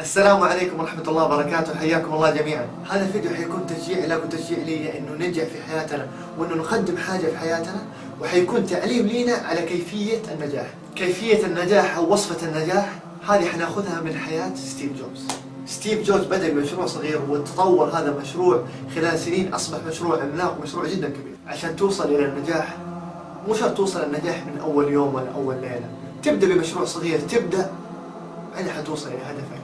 السلام عليكم ورحمة الله وبركاته. حياكم الله جميعا. هذا الفيديو حيكون تشجيع لك وتشجيع لي انه ننجح في حياتنا وأنه نقدم حاجة في حياتنا وحيكون تعليم لينا على كيفية النجاح. كيفية النجاح أو وصفة النجاح هذه حناخذها من حياة ستيف جوبز. ستيف جوبز بدأ بمشروع صغير وتطور هذا المشروع خلال سنين أصبح مشروع عملاق مشروع جدا كبير. عشان توصل إلى النجاح مو شرط توصل النجاح من أول يوم ولا أول ليلة. تبدأ بمشروع صغير تبدأ بعدين حتوصل إلى هدفك.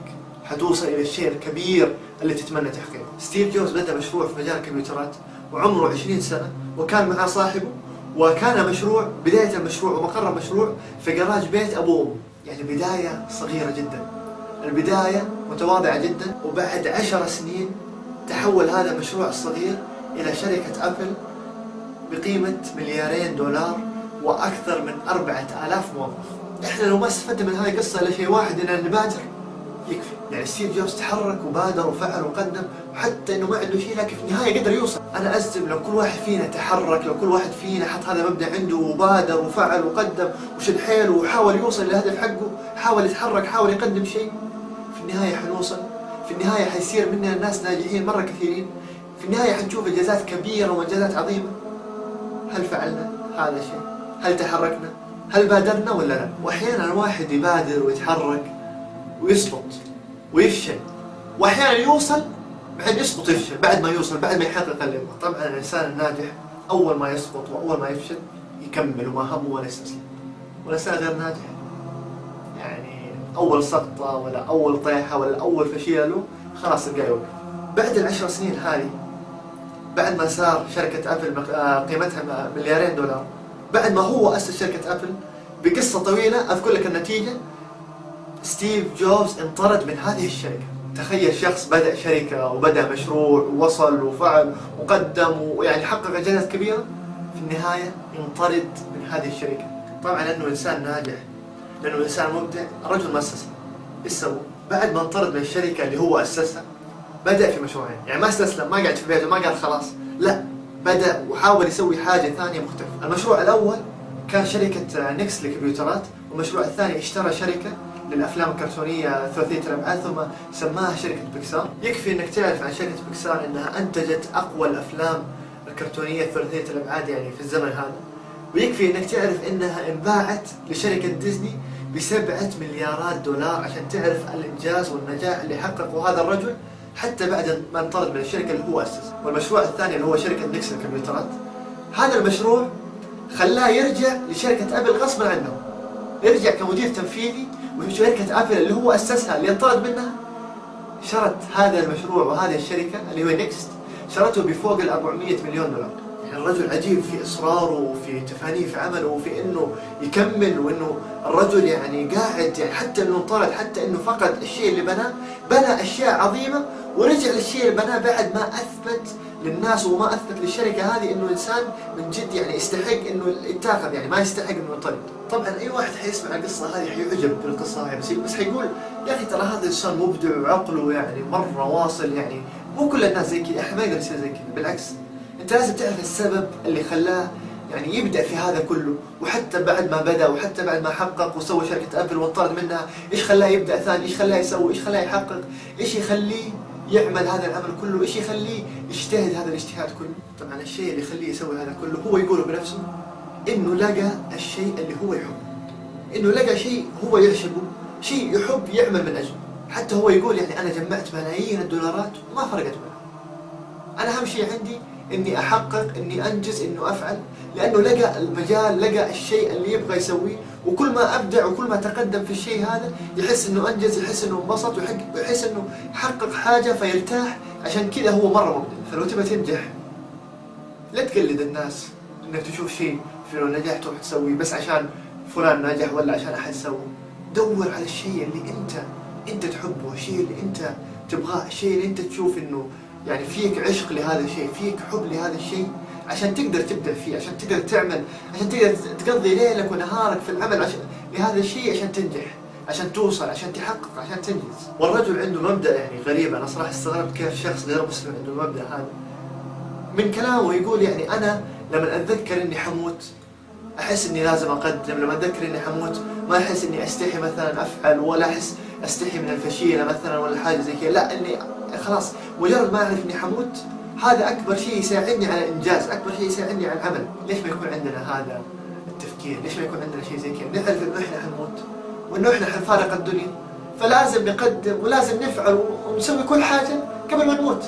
حتوصل إلى الشيء الكبير اللي تتمنى تحقيقه. ستيف جوبز بدأ مشروع في مجال الكمبيوترات وعمره 20 سنة وكان معاه صاحبه وكان مشروع بداية المشروع ومقر المشروع في جراج بيت أمه يعني بداية صغيرة جدا. البداية متواضعة جدا. وبعد عشر سنين تحول هذا المشروع الصغير إلى شركة أبل بقيمة مليارين دولار وأكثر من أربعة آلاف موظف. إحنا لو ما استفدنا من هذه القصة إلا شيء واحد إننا نبادر. يكفي. يعني ستيف جوبز تحرك وبادر وفعل وقدم وحتى إنه ما عنده شيء لكن في النهاية قدر يوصل. أنا أزم لو كل واحد فينا تحرك لو كل واحد فينا حط هذا المبدا عنده وبادر وفعل وقدم وشد حيله وحاول يوصل للهدف حقه حاول يتحرك حاول يقدم شيء في النهاية حنوصل. في النهاية حيصير مننا ناس ناجحين مرة كثيرين. في النهاية حنشوف إنجازات كبيرة وإنجازات عظيمة. هل فعلنا هذا الشيء؟ هل تحركنا؟ هل بادرنا ولا لا؟ وأحيانا الواحد يبادر ويتحرك. ويسقط ويفشل وأحيانا يوصل بعد يسقط ويفشل بعد ما يوصل بعد ما يحقق اللي يبغاه طبعا الإنسان الناجح أول ما يسقط وأول ما يفشل يكمل وما همه ولا يستسلم والانسان غير ناجح. يعني أول سقطة ولا أول طيحة ولا أول فشيلة له خلاص تلقاه يوقف. بعد العشر سنين هذه بعد ما صار شركة أبل قيمتها مليارين دولار بعد ما هو أسس شركة أبل بقصة طويلة أذكر لك النتيجة. ستيف جوبز انطرد من هذه الشركة. تخيل شخص بدأ شركة وبدأ مشروع ووصل وفعل وقدم ويعني حقق إنجازات كبيرة. في النهاية انطرد من هذه الشركة. طبعا لأنه إنسان ناجح لأنه إنسان مبدع الرجل ما أسسها إيش سوى؟ بعد ما انطرد من الشركة اللي هو أسسها بدأ في مشروعين. يعني ما استسلم ما قعد في بيته ما قال خلاص. لا بدأ وحاول يسوي حاجة ثانية مختلفة. المشروع الأول كان شركة نيكس للكمبيوترات والمشروع الثاني اشترى شركة للافلام الكرتونية ثلاثية الابعاد ثم سماها شركة بيكسار. يكفي إنك تعرف عن شركة بيكسار إنها أنتجت أقوى الأفلام الكرتونية ثلاثيه الابعاد يعني في الزمن هذا. ويكفي إنك تعرف إنها انباعت لشركة ديزني بسبعة مليارات دولار عشان تعرف الإنجاز والنجاح اللي حققه هذا الرجل حتى بعد ما انطرد من الشركة اللي هو أسس. والمشروع الثاني اللي هو شركة نيكست للكمبيوترات هذا المشروع خلاه يرجع لشركة أبل غصبا عنه. يرجع كمدير تنفيذي وشركة أبل اللي هو أسسها اللي انطرد منها. شرت هذا المشروع وهذه الشركة اللي هو نيكست شرته بفوق ال 400 مليون دولار. يعني الرجل عجيب في إصراره وفي تفانيه في عمله وفي إنه يكمل وإنه الرجل يعني قاعد يعني حتى إنه انطرد حتى إنه فقد الشيء اللي بناه بنى أشياء عظيمة ورجع للشيء اللي بناه بعد ما أثبت للناس وما أثبت للشركة هذه إنه إنسان من جد يعني يستحق إنه يتاخذ يعني ما يستحق إنه ينطرد. طبعا أي واحد حيسمع القصة هذه حيعجب بالقصة هذه بس بس حيقول يا أخي ترى هذا إنسان مبدع وعقله يعني مرة واصل يعني مو كل الناس زي كذا إحنا ما يقدر يصير زي كذا بالعكس. أنت لازم تعرف السبب اللي خلاه يعني يبدأ في هذا كله وحتى بعد ما بدأ وحتى بعد ما حقق وسوى شركة أبل وانطرد منها إيش خلاه يبدأ ثاني؟ إيش خلاه يسوي؟ إيش خلاه يحقق؟ إيش يخليه يعمل هذا العمل كله إيش يخليه يجتهد هذا الاجتهاد كله؟ طبعا الشيء اللي يخليه يسوي هذا كله هو يقوله بنفسه إنه لقى الشيء اللي هو يحبه إنه لقى شيء هو يعشقه شيء يحب يعمل من أجله. حتى هو يقول يعني أنا جمعت ملايين الدولارات وما فرقت معه. أنا أهم شيء عندي إني أحقق إني أنجز إنه أفعل. لأنه لقى المجال لقى الشيء اللي يبغى يسويه. وكل ما أبدع وكل ما تقدم في الشيء هذا يحس إنه أنجز يحس إنه انبسط ويحس إنه حقق حاجة فيرتاح. عشان كذا هو مرة مبدع. فلو تبغى تنجح لا تقلد الناس إنك تشوف شيء لو نجحت تروح تسويه بس عشان فلان نجح ولا عشان أحد سوى. دور على الشيء اللي أنت أنت تحبه الشيء اللي أنت تبغاه الشيء اللي أنت تشوف إنه يعني فيك عشق لهذا الشيء فيك حب لهذا الشيء عشان تقدر تبدع فيه عشان تقدر تعمل عشان تقدر تقضي ليلك ونهارك في العمل عشان لهذا الشيء عشان تنجح عشان توصل عشان تحقق عشان تنجز. والرجل عنده مبدأ يعني غريب أنا صراحة استغربت كيف شخص غير مسلم عنده المبدأ هذا. من كلامه يقول يعني أنا لما أتذكر إني حموت أحس إني لازم أقدم لما أتذكر إني حموت ما أحس إني أستحي مثلا أفعل ولا أحس أستحي من الفشيلة مثلا ولا حاجة زي كذا لا إني خلاص مجرد ما أعرف إني حموت. هذا أكبر شيء يساعدني على إنجاز أكبر شيء يساعدني على العمل. ليش ما يكون عندنا هذا التفكير؟ ليش ما يكون عندنا شيء زي كذا؟ نعرف إنه إحنا حنموت وإنه إحنا حنفارق الدنيا. فلازم نقدم ولازم نفعل ونسوي كل حاجة قبل ما نموت.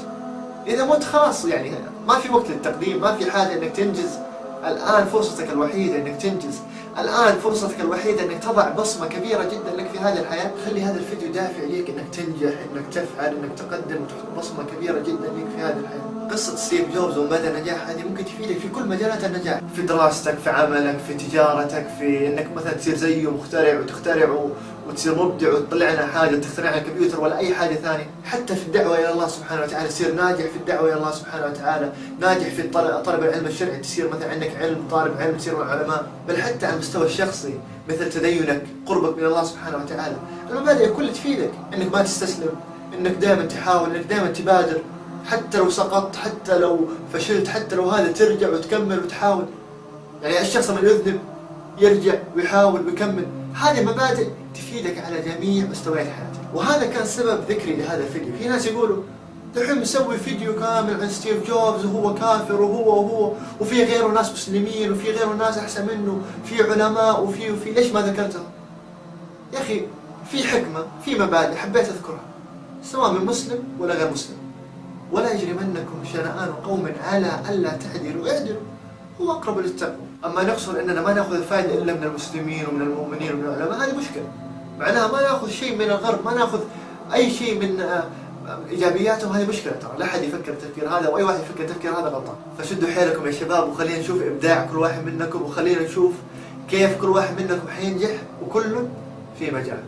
إذا مت خلاص يعني ما في وقت للتقديم ما في حاجة إنك تنجز. الآن فرصتك الوحيدة إنك تنجز. الآن فرصتك الوحيدة إنك تضع بصمة كبيرة جدا لك في هذه الحياة. خلي هذا الفيديو دافع ليك إنك تنجح إنك تفعل إنك تقدم وتحط بصمة كبيرة جدا لك في هذه الحياة. قصة ستيف جوبز ومدى نجاح هذه ممكن تفيدك في كل مجالات النجاح. في دراستك في عملك في تجارتك في إنك مثلا تصير زيه مخترع وتخترع وتصير مبدع وتطلع لنا حاجة تخترع لنا كمبيوتر ولا أي حاجة ثانية. حتى في الدعوة إلى الله سبحانه وتعالى تصير ناجح في الدعوة إلى الله سبحانه وتعالى. ناجح في طلب العلم الشرعي تصير مثلا عندك علم طالب علم تصير من العلماء. بل حتى على المستوى الشخصي مثل تدينك قربك من الله سبحانه وتعالى. المبادئ كلها تفيدك. إنك ما تستسلم إنك دائما تحاول إنك دائما تبادر. حتى لو سقطت حتى لو فشلت حتى لو هذا ترجع وتكمل وتحاول. يعني الشخص لما يذنب يرجع ويحاول ويكمل. هذه مبادئ تفيدك على جميع مستويات حياتك. وهذا كان سبب ذكري لهذا الفيديو. في ناس يقولوا دحين مسوي فيديو كامل عن ستيف جوبز وهو كافر وهو وهو وفي غيره ناس مسلمين وفي غيره ناس أحسن منه في علماء وفي وفي. ليش ما ذكرتها؟ يا أخي في حكمة في مبادئ حبيت أذكرها سواء من مسلم ولا غير مسلم. ولا يجرمنكم شنآن قوم على ألا تعدلوا. اعدلوا. هو أقرب للتقوى. أما نقصد أننا ما نأخذ الفائدة إلا من المسلمين ومن المؤمنين ومن العلماء هذه مشكلة. معناها ما نأخذ شيء من الغرب ما نأخذ أي شيء من آه، ايجابياتهم هذه مشكلة. ترى لا أحد يفكر التفكير هذا وأي واحد يفكر التفكير هذا غلطان. فشدوا حيلكم يا شباب وخلينا نشوف إبداع كل واحد منكم وخلينا نشوف كيف كل واحد منكم حينجح وكل في مجال.